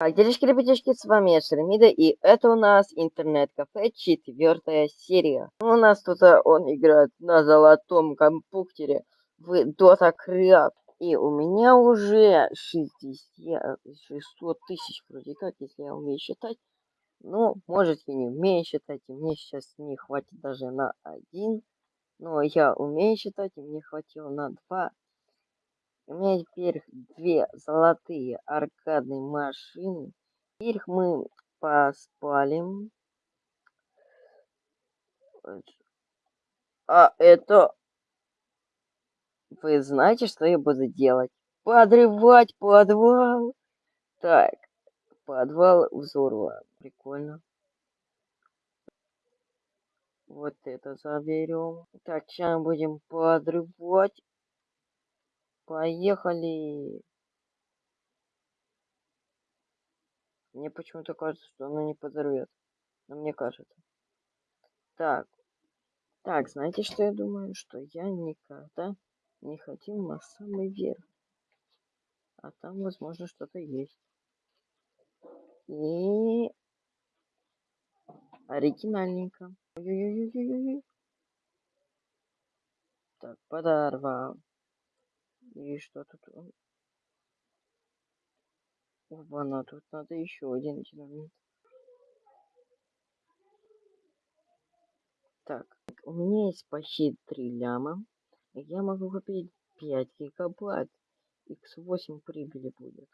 Так, девочки, ребятишки, с вами я Шеремида, и это у нас интернет-кафе, четвертая серия. У нас тут а, он играет на золотом компьютере в Dota Creat. И у меня уже 60, 600 тысяч вроде как, если я умею считать. Ну, может, я не умею считать, и мне сейчас не хватит даже на один. Но я умею считать, и мне хватило на два. У меня теперь две золотые аркадные машины. Теперь мы поспалим. А это... Вы знаете, что я буду делать? Подрывать подвал. Так, подвал взорван. Прикольно. Вот это заберем. Так, сейчас будем подрывать Поехали. Мне почему-то кажется, что оно не подорвет. Но мне кажется. Так. Так, знаете, что я думаю? Что я никогда не ходил на самый верх. А там, возможно, что-то есть. И... Оригинальненько. Ой -ой -ой. Так, подорвал. И что тут? Оба, тут надо еще один динамит. Так, у меня есть почти 3 ляма. Я могу купить 5 гигабайт. X8 прибыли будет.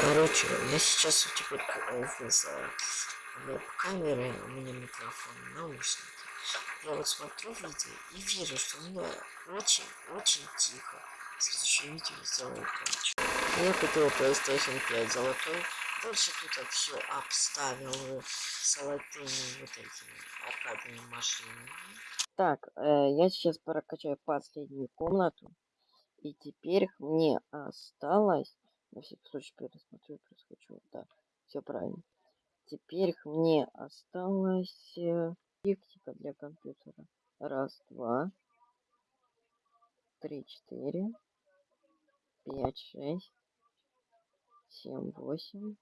Короче, я сейчас у тебя в веб-камеры, у меня микрофон, наушники. Я вот смотрю видео и вижу, что у меня очень-очень тихо. Следующее видео сделаю короче. Я купил PlayStation 5 золотой. Дальше тут все обставил золотыми вот этими аркадными машинами. Так, э, я сейчас прокачаю последнюю комнату. И теперь мне осталось... На всякий случай пересмотрю, перескочу. Да, все правильно. Теперь мне осталось... Лексика для компьютера. Раз, два, три, четыре, пять, шесть, семь, восемь.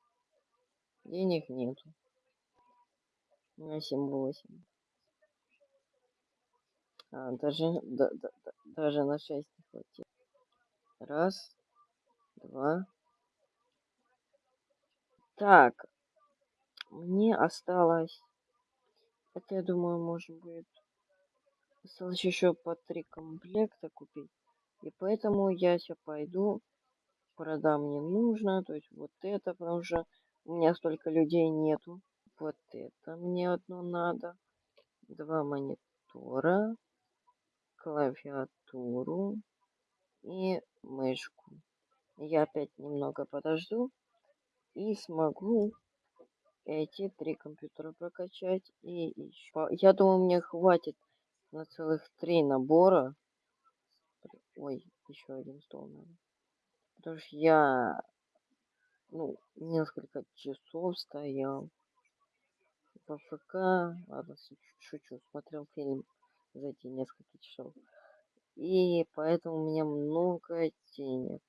Денег нету. На семь, восемь. А, даже, да, да, да, даже на шесть не хватит. Раз, два. Так, мне осталось это, я думаю, можно будет осталось еще по три комплекта купить. И поэтому я сейчас пойду, продам не нужно. То есть вот это, потому что у меня столько людей нету. Вот это мне одно надо. Два монитора, клавиатуру и мышку. Я опять немного подожду и смогу эти три компьютера прокачать. И еще... Я думаю, мне хватит на целых три набора. Ой, еще один стол надо. Потому что я ну, несколько часов стоял в ФК. Ладно, шучу, смотрел фильм за эти несколько часов. И поэтому у меня много денег.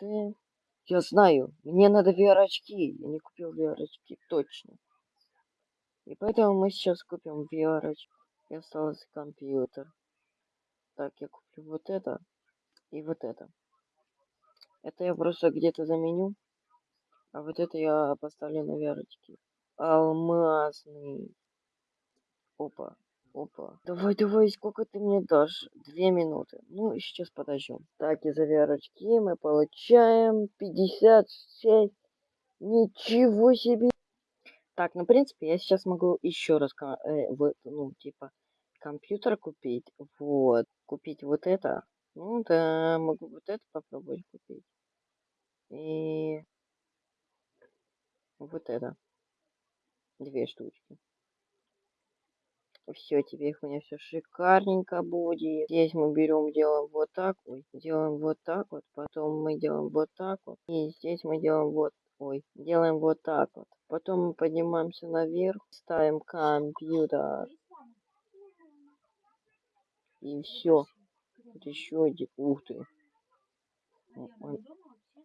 Вот. Я знаю, мне надо VR-очки. Я не купил VR-очки, точно. И поэтому мы сейчас купим VR-очки. И остался компьютер. Так, я куплю вот это и вот это. Это я просто где-то заменю. А вот это я поставлю на VR-очки. Алмазный. Опа. Опа. Давай, давай, сколько ты мне дашь? Две минуты. Ну, сейчас подождем. Так, из овярочки мы получаем 56. Ничего себе. Так, ну, в принципе, я сейчас могу еще раз, э, вот, ну, типа, компьютер купить. Вот. Купить вот это. Ну, да, могу вот это попробовать купить. И вот это. Две штучки. Все, теперь у меня все шикарненько будет. Здесь мы берем, делаем вот так, ой, делаем вот так вот, потом мы делаем вот так вот. И здесь мы делаем вот, ой, делаем вот так вот. Потом мы поднимаемся наверх, ставим компьютер. И все. Вот еще один. Ух ты. Он-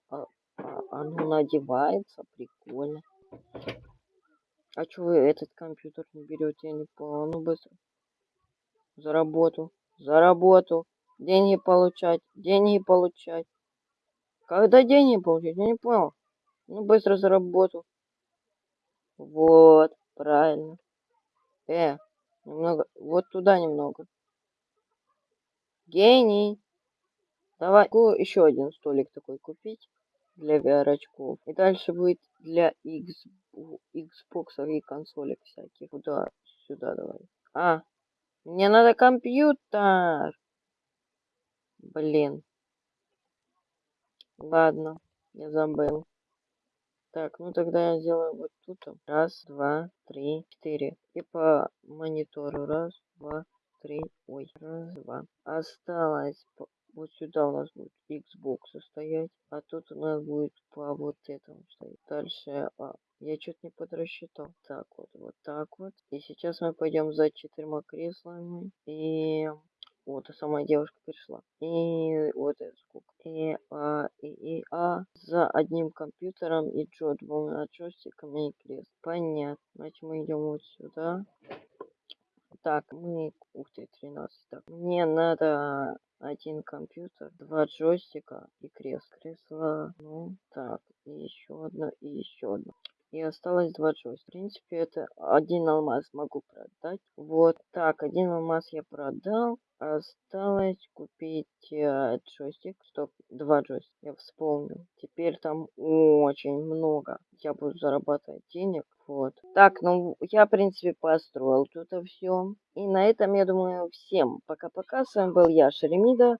а, а, оно надевается, прикольно. А чё вы этот компьютер не берете? Я не понял. Ну быстро. За работу. За работу. Деньги получать. Деньги получать. Когда деньги получать? Я не понял. Ну быстро за работу. Вот. Правильно. Э. Немного. Вот туда немного. Гений. Давай еще один столик такой купить для VR очков. И дальше будет для Xbox и консолек всяких. Куда? Сюда давай. А, мне надо компьютер. Блин. Ладно, я забыл. Так, ну тогда я сделаю вот тут. Раз, два, три, четыре. И по монитору. Раз, два, три. Ой, раз, два. Осталось вот сюда у нас будет Xbox стоять, а тут у нас будет по вот этому стоять. Дальше, а, я что-то не подрасчитал. Так вот, вот так вот. И сейчас мы пойдем за четырьмя креслами. И вот, а сама девушка пришла. И вот это сколько. И, а, и, и, а, за одним компьютером и джо двумя джойстиками и крест. Понятно. Значит, мы идем вот сюда. Так, мы... Ух ты, 13. Так, мне надо один компьютер, два джойстика и кресло. Кресло, ну, так, и еще одно, и еще одно. И осталось два джойстика. В принципе, это один алмаз могу продать. Вот так, один алмаз я продал. Осталось купить э, джойстик. Стоп, два джойстика. Я вспомнил. Теперь там очень много. Я буду зарабатывать денег. Вот. Так, ну я, в принципе, построил тут все. И на этом, я думаю, всем пока-пока. С вами был я, Шеремида.